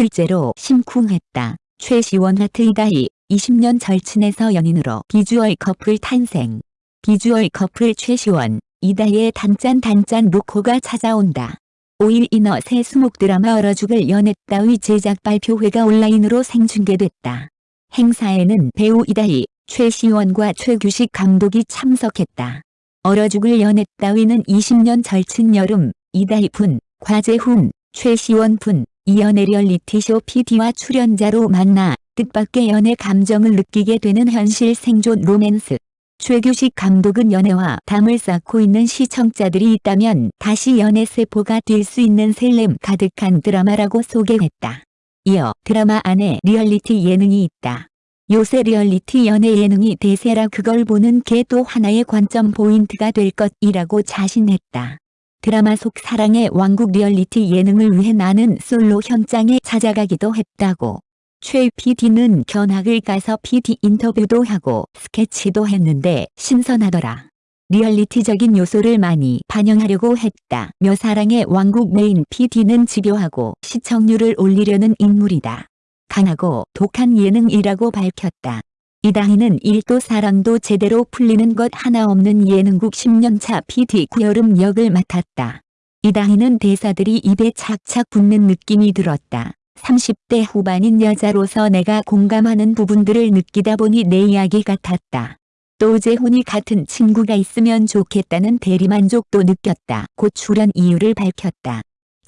실제로 심쿵했다. 최시원 하트 이다희 20년 절친에서 연인으로 비주얼 커플 탄생. 비주얼 커플 최시원, 이다희의 단짠 단짠 로코가 찾아온다. 5일 ENA 새 수목 드라마 얼어 죽을 연애 따위 제작 발표회가 온라인으로 생중계됐다. 행사에는 배우 이다희, 최시원과 최규식 감독이 참석했다. 얼어 죽을 연애 따위는 20년 절친 여름, 이다희 분과 재훈, 최시원 분, 이 연애 리얼리티 쇼 PD와 출연자로 만나 뜻밖의 연애 감정을 느끼게 되는 현실 생존 로맨스. 최규식 감독은 연애와 담을 쌓고 있는 시청자들이 있다면 다시 연애 세포가 깰 수 있는 설렘 가득한 드라마라고 소개했다. 이어 드라마 안에 리얼리티 예능이 있다. 요새 리얼리티 연애 예능이 대세라 그걸 보는 게 또 하나의 관전 포인트가 될 것이라고 자신했다. 드라마 속 사랑의 왕국 리얼리티 예능을 위해 나는 솔로 현장에 찾아가기도 했다고. 최 PD는 견학을 가서 PD 인터뷰도 하고 스케치도 했는데 신선하더라. 리얼리티적인 요소를 많이 반영하려고 했다. 며 사랑의 왕국 메인 PD는 집요하고 시청률을 올리려는 인물이다. 강하고 독한 예능이라고 밝혔다. 이다희는 일도 사랑도 제대로 풀리는 것 하나 없는 예능국 10년차 PD 구여름 역을 맡았다. 이다희는 대사들이 입에 착착 붙는 느낌이 들었다. 30대 후반인 여자로서 내가 공감하는 부분들을 느끼다 보니 내 이야기 같았다. 또 재훈이 같은 친구가 있으면 좋겠다는 대리만족도 느꼈다. 곧 출연 이유를 밝혔다.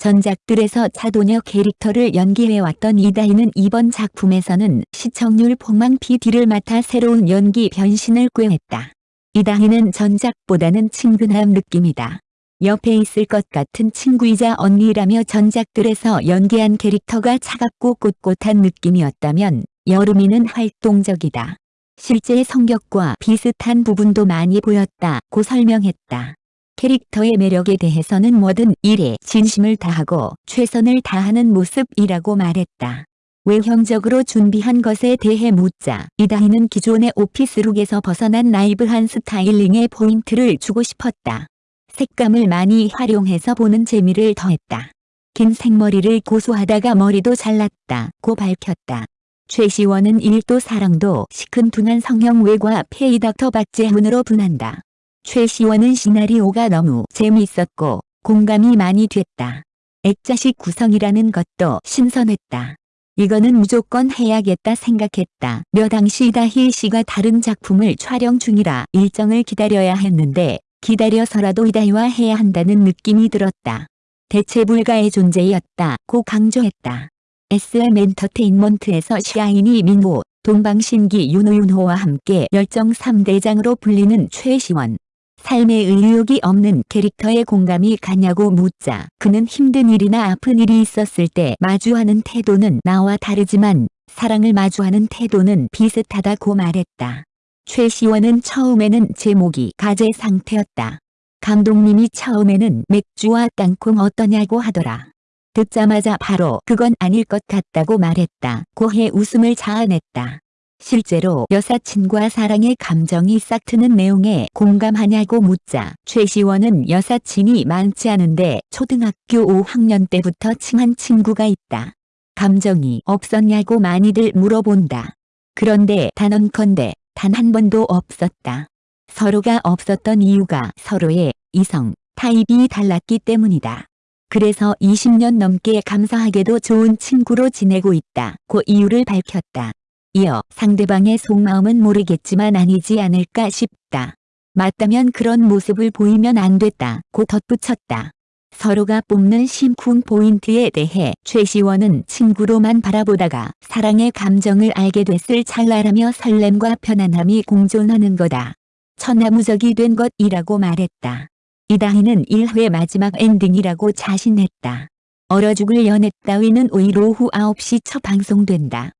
전작들에서 차도녀 캐릭터를 연기해왔던 이다희는 이번 작품에서는 시청률 폭망 PD를 맡아 새로운 연기 변신을 꾀했다. 이다희는 전작보다는 친근한 느낌이다. 옆에 있을 것 같은 친구이자 언니라며 전작들에서 연기한 캐릭터가 차갑고 꼿꼿한 느낌이었다면 여름이는 활동적이다. 실제 성격과 비슷한 부분도 많이 보였다고 설명했다. 캐릭터의 매력에 대해서는 뭐든 일에 진심을 다하고 최선을 다하는 모습이라고 말했다. 외형적으로 준비한 것에 대해 묻자 이다희는 기존의 오피스룩에서 벗어난 나이브한 스타일링에 포인트를 주고 싶었다. 색감을 많이 활용해서 보는 재미를 더했다. 긴 생머리를 고수하다가 머리도 잘랐다 고 밝혔다. 최시원은 일도 사랑도 시큰둥한 성형 외과 페이닥터 박재훈으로 분한다. 최시원은 시나리오가 너무 재미있었고 공감이 많이 됐다. 액자식 구성이라는 것도 신선했다. 이거는 무조건 해야겠다 생각했다. 며 당시 이다희 씨가 다른 작품을 촬영 중이라 일정을 기다려야 했는데 기다려서라도 이다희와 해야 한다는 느낌이 들었다. 대체 불가의 존재였다고 강조했다. SM 엔터테인먼트에서 샤이니 민호, 동방신기 윤호윤호와 함께 열정 3대장으로 불리는 최시원. 삶에 의욕이 없는 캐릭터에 공감이 가냐고 묻자 그는 힘든 일이나 아픈 일이 있었을 때 마주하는 태도는 나와 다르지만 사랑을 마주하는 태도는 비슷하다고 말했다. 최시원은 처음에는 제목이 가재 상태였다. 감독님이 처음에는 맥주와 땅콩 어떠냐고 하더라. 듣자마자 바로 그건 아닐 것 같다고 말했다. 고해 웃음을 자아냈다. 실제로 여사친과 사랑의 감정이 싹트는 내용에 공감하냐고 묻자 최시원은 여사친이 많지 않은데 초등학교 5학년 때부터 친한 친구가 있다. 감정이 없었냐고 많이들 물어본다. 그런데 단언컨대 단 한 번도 없었다. 서로가 없었던 이유가 서로의 이성, 타입이 달랐기 때문이다. 그래서 20년 넘게 감사하게도 좋은 친구로 지내고 있다 고 이유를 밝혔다. 이어 상대방의 속마음은 모르겠지만 아니지 않을까 싶다. 맞다면 그런 모습을 보이면 안 됐다고 덧붙였다. 서로가 뽑는 심쿵 포인트에 대해 최시원은 친구로만 바라보다가 사랑의 감정을 알게 됐을 찰나라며 설렘과 편안함이 공존하는 거다. 천하무적이 된 것이라고 말했다. 이다희는 1회 마지막 엔딩이라고 자신했다. 얼어 죽을 연애 따위는 오일 오후 9시 첫 방송된다.